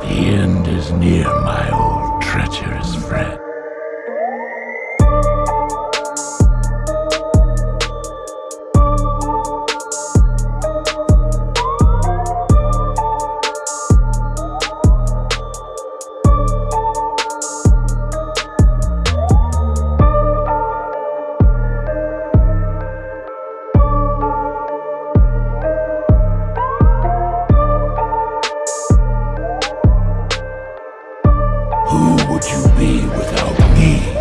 The end is near, my old treacherous friend. Would you be without me?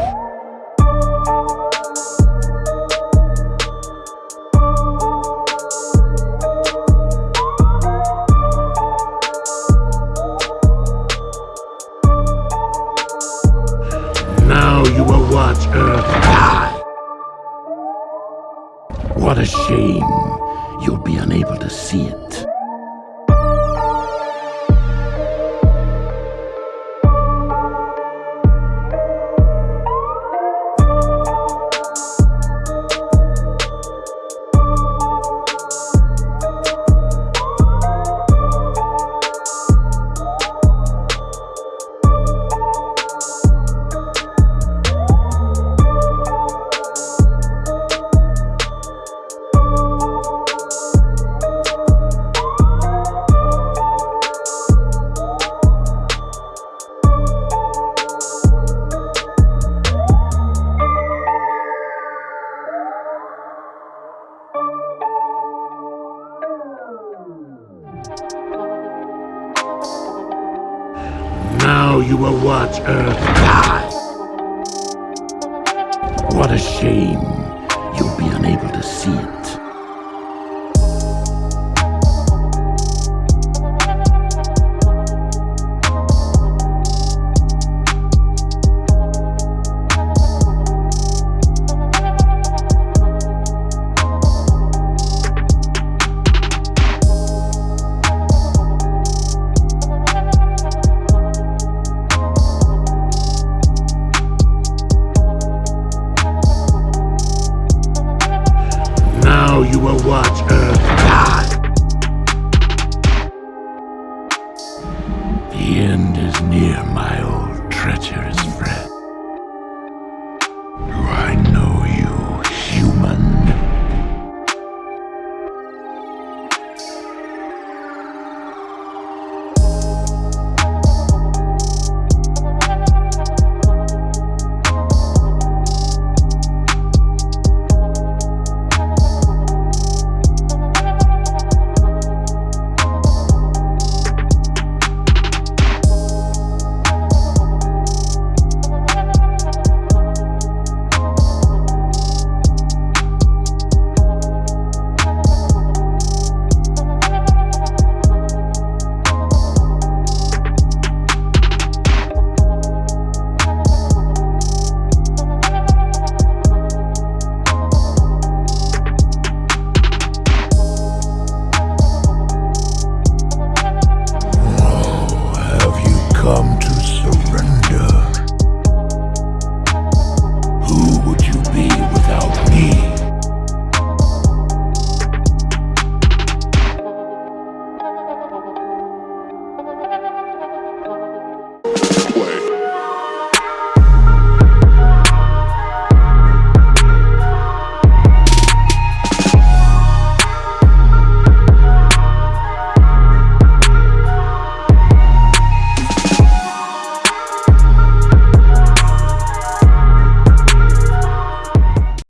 Now you will watch Earth die. What a shame. You'll be unable to see it. Now you will watch Earth die. What a shame. You'll be unable to see it. will watch Earth die. The end is near, my old treachery.